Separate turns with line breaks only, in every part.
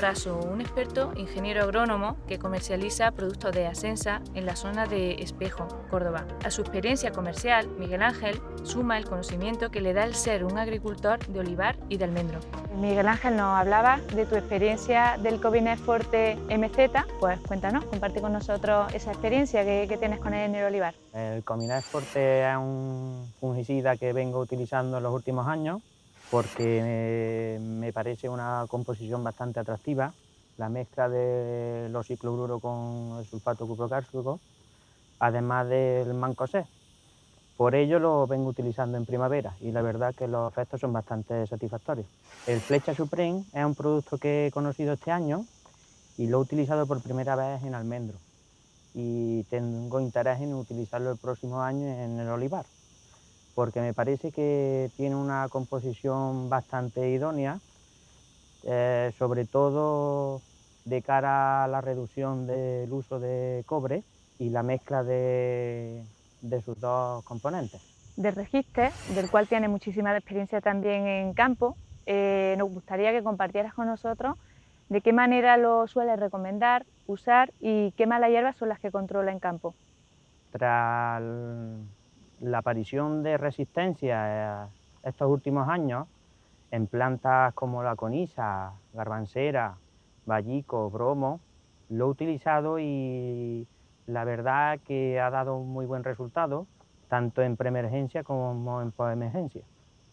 caso un experto ingeniero agrónomo que comercializa productos de Asensa en la zona de Espejo, Córdoba. A su experiencia comercial, Miguel Ángel suma el conocimiento que le da el ser un agricultor de olivar y de almendro.
Miguel Ángel nos hablaba de tu experiencia del Cobinet Forte MZ, pues cuéntanos, comparte con nosotros esa experiencia que, tienes con él en el olivar.
El Cobinet Forte es un fungicida que vengo utilizando en los últimos años porque me parece una composición bastante atractiva, la mezcla de los cicloruro con el sulfato cuprocálcico, además del mancosé. Por ello lo vengo utilizando en primavera y la verdad que los efectos son bastante satisfactorios. El Flecha Supreme es un producto que he conocido este año y lo he utilizado por primera vez en almendro y tengo interés en utilizarlo el próximo año en el olivar porque me parece que tiene una composición bastante idónea, eh, sobre todo de cara a la reducción del uso de cobre y la mezcla de, sus dos componentes.
De Registre, del cual tiene muchísima experiencia también en campo, eh, nos gustaría que compartieras con nosotros de qué manera lo suele recomendar, usar y qué malas hierbas son las que controla en campo.
Tras la aparición de resistencia estos últimos años en plantas como la conisa, garbancera, vallico, bromo, lo he utilizado y la verdad que ha dado un muy buen resultado, tanto en preemergencia como en postemergencia.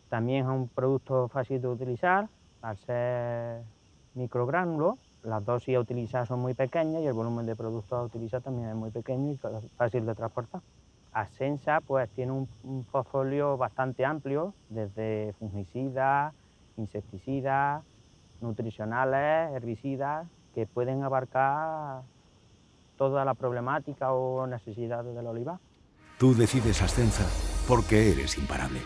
También es un producto fácil de utilizar, al ser microgránulo, las dosis a utilizar son muy pequeñas y el volumen de productos a utilizar también es muy pequeño y fácil de transportar. Asensa pues, tiene un, portfolio bastante amplio, desde fungicidas, insecticidas, nutricionales, herbicidas, que pueden abarcar toda la problemática o necesidades del olivar.
Tú decides Ascensa porque eres imparable.